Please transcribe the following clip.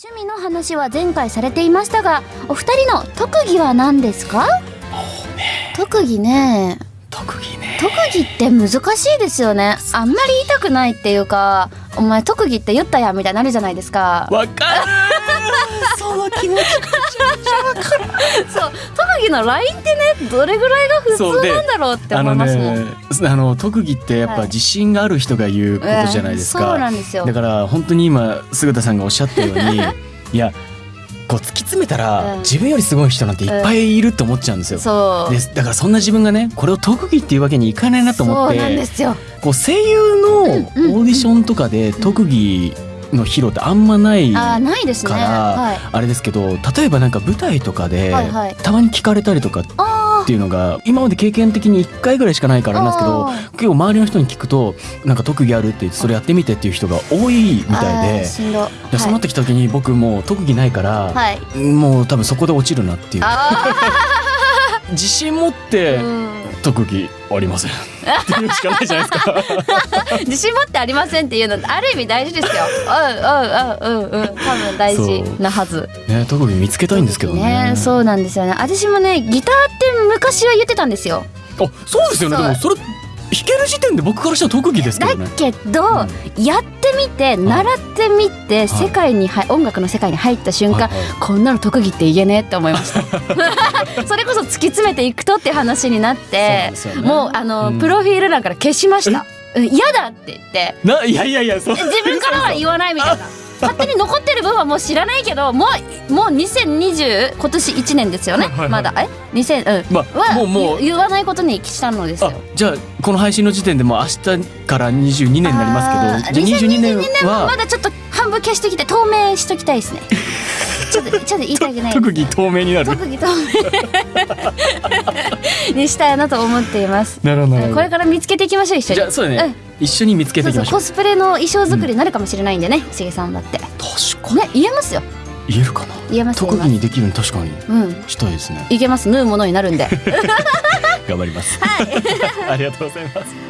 趣味の話は前回されていましたがお二人の特技は何ですか？特技ね。特技ね。特技って難しいですよね。あんまり言いたくないっていうかお前特技って言ったやんみたいになるじゃないですか。わかるその気持ちそう特技のラインってねどれぐらいが普通なんだろうって思いますもん、ね。あの特技ってやっぱはい自信がある人が言うことじゃないですうんそうか、なんですよ。だから本当に今菅田さんがおっしゃったように いやこう突き詰めたら、うん。自分よりすごい人なんていっぱいいると思っちゃうんですよ。そう。ですだからそんな自分がねこれを特技っていうわけにいかないなと思っそうなんでてすよ。こう声優のオーディションとかで特技の披露ってあんまないあいですね。からはい。あれですけど例えばなんか舞台とかではいはい。たまに聞かれたりとかっあていうのが今まで経験的に1回ぐらいしかないからなんですけどあ結構周りの人に聞くとなんか特技あるって言ってそれやってみてっていう人が多いみたいで。そうなってきた時に僕もう特技ないから、はい、はい、もう多分そこで落ちるなっていう。あ 自信持ってーうん特技ありませんっていうしかないじゃないですか 自信持ってありませんっていうのある意味大事ですよ。うんうんうんうんうん多分大事なはず。ね特技見つけたいんですけどねそうなんですよね。私もねギターって昔は言ってたんですよ。あそうですよねでもそれ弾ける時点で僕からしたら特技ですけだどね。けど、やってみて習ってみて、い。世界には音楽の世界に入った瞬間、はい。はいこんなの特技って言えねえって思いました。それこそ突き詰めていくとって話になって、ね。もうあの、うん。プロフィール欄から消しました。うん嫌だって言って。ないやいやいやそう。自分からは言わないみたいな勝手に残ってる分はもう知らないけどもうもう2020今年1年ですよね、はいはい。はいまだ。え？2000うん。まあはもうもう。言言わないことにしたのですあよじゃあこの配信の時点でもう明日から22年になりますけどじゃあ22年はまだちょっと半分消しときて透明しときたいですね。ちょっとちょっと言いたくない特技透明になる。特技透明。にしたいなと思っています。なるほどこれから見つけていきましょう一緒に。じゃあそうだね、一緒に見つけてそいうきましょう。そうコスプレの衣装作りになるかもしれないんでね、しげさんだって。確かね言えますよ。に言えるかな？言えます特技にできるの確かに。うん。したいですね。いけます。縫うものになるんで。頑張ります、ありがとうございます